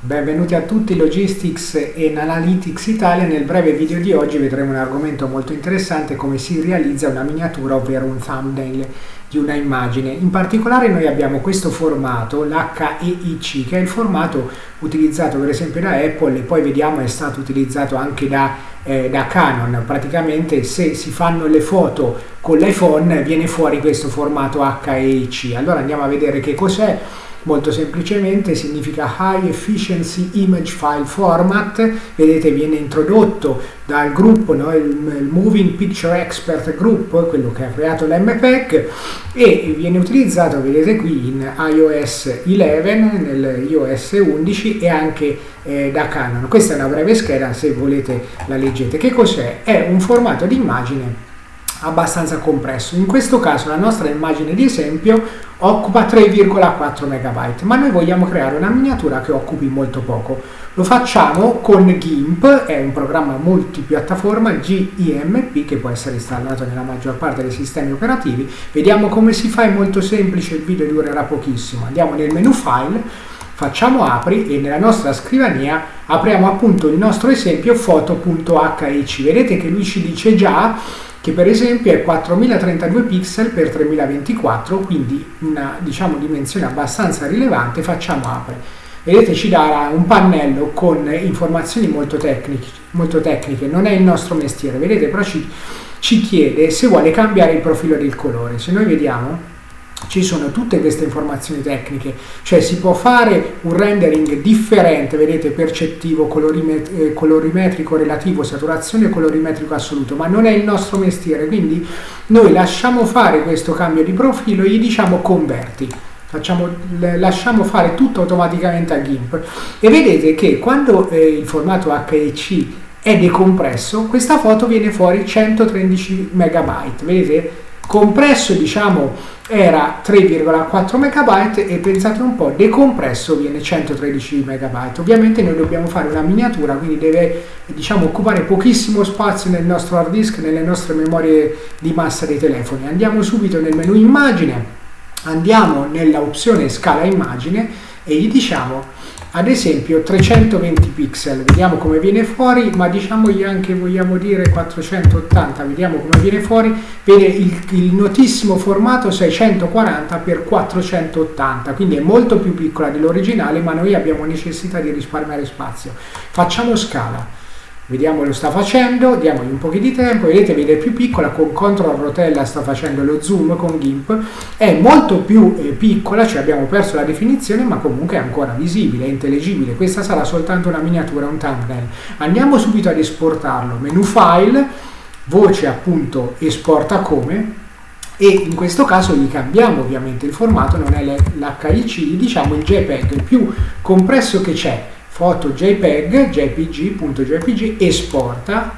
Benvenuti a tutti Logistics e Analytics Italia. Nel breve video di oggi vedremo un argomento molto interessante come si realizza una miniatura, ovvero un thumbnail di una immagine. In particolare noi abbiamo questo formato, l'HEIC, che è il formato utilizzato per esempio da Apple e poi vediamo è stato utilizzato anche da, eh, da Canon. Praticamente se si fanno le foto con l'iPhone viene fuori questo formato HEIC. Allora andiamo a vedere che cos'è molto semplicemente significa High Efficiency Image File Format, vedete viene introdotto dal gruppo, no? il, il, Moving Picture Expert Group, quello che ha creato l'MPEG e viene utilizzato, vedete qui, in iOS 11, nel iOS 11 e anche eh, da Canon. Questa è una breve scheda, se volete la leggete. Che cos'è? È un formato di immagine abbastanza compresso. In questo caso la nostra immagine di esempio occupa 3,4 MB, ma noi vogliamo creare una miniatura che occupi molto poco. Lo facciamo con GIMP, è un programma multipiattaforma GIMP che può essere installato nella maggior parte dei sistemi operativi. Vediamo come si fa, è molto semplice, il video durerà pochissimo. Andiamo nel menu File, facciamo apri e nella nostra scrivania apriamo appunto il nostro esempio foto.hic. Vedete che lui ci dice già che per esempio è 4032 pixel per 3024, quindi una diciamo, dimensione abbastanza rilevante, facciamo apre. Vedete ci darà un pannello con informazioni molto tecniche, molto tecniche, non è il nostro mestiere, vedete però ci, ci chiede se vuole cambiare il profilo del colore. Se noi vediamo ci sono tutte queste informazioni tecniche, cioè si può fare un rendering differente, vedete, percettivo, colorimet eh, colorimetrico relativo, saturazione colorimetrico assoluto, ma non è il nostro mestiere, quindi noi lasciamo fare questo cambio di profilo e gli diciamo converti. Facciamo, lasciamo fare tutto automaticamente a GIMP. E vedete che quando eh, il formato HEC è decompresso questa foto viene fuori 113 megabyte. Vedete compresso diciamo era 3,4 MB e pensate un po', decompresso viene 113 MB. Ovviamente noi dobbiamo fare una miniatura, quindi deve diciamo, occupare pochissimo spazio nel nostro hard disk, nelle nostre memorie di massa dei telefoni. Andiamo subito nel menu immagine, andiamo nella opzione scala immagine e gli diciamo ad esempio 320 pixel vediamo come viene fuori ma diciamogli anche vogliamo dire 480 vediamo come viene fuori. Vede il, il notissimo formato 640 x 480 quindi è molto più piccola dell'originale ma noi abbiamo necessità di risparmiare spazio. Facciamo scala Vediamo lo sta facendo, diamogli un po' di tempo, vedete vede più piccola, con CTRL rotella sta facendo lo zoom con GIMP, è molto più eh, piccola, cioè abbiamo perso la definizione, ma comunque è ancora visibile, è intelligibile, questa sarà soltanto una miniatura, un thumbnail. Andiamo subito ad esportarlo, menu file, voce appunto esporta come, e in questo caso gli cambiamo ovviamente il formato, non è l'HIC, diciamo il JPEG, il più compresso che c'è, foto JPEG, JPG.jpg, esporta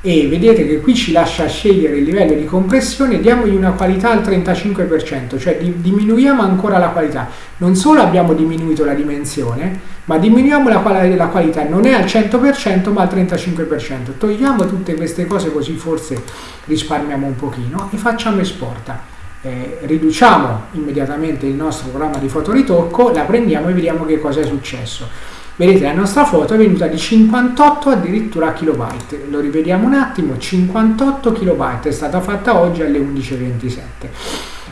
e vedete che qui ci lascia scegliere il livello di compressione, diamogli una qualità al 35%, cioè diminuiamo ancora la qualità. Non solo abbiamo diminuito la dimensione, ma diminuiamo la, la qualità, non è al 100% ma al 35%. Togliamo tutte queste cose così forse risparmiamo un pochino e facciamo esporta. Eh, riduciamo immediatamente il nostro programma di fotoritocco, la prendiamo e vediamo che cosa è successo. Vedete la nostra foto è venuta di 58 addirittura kilobyte, lo rivediamo un attimo, 58 kilobyte, è stata fatta oggi alle 11.27.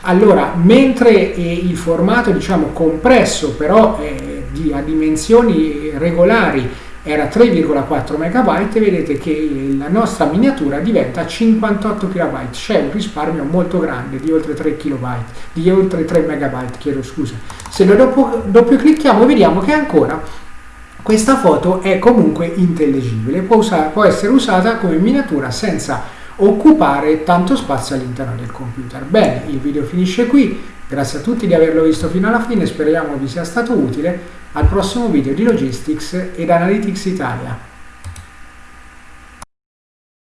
Allora, mentre eh, il formato diciamo compresso però eh, di, a dimensioni regolari era 3,4 MB, vedete che la nostra miniatura diventa 58 KB, c'è un risparmio molto grande di oltre 3 KB, di oltre 3 MB, chiedo scusa. Se lo doppio, doppio clicchiamo vediamo che ancora questa foto è comunque intellegibile, può, usare, può essere usata come miniatura senza occupare tanto spazio all'interno del computer. Bene, il video finisce qui, grazie a tutti di averlo visto fino alla fine, speriamo vi sia stato utile, al prossimo video di Logistics ed Analytics Italia.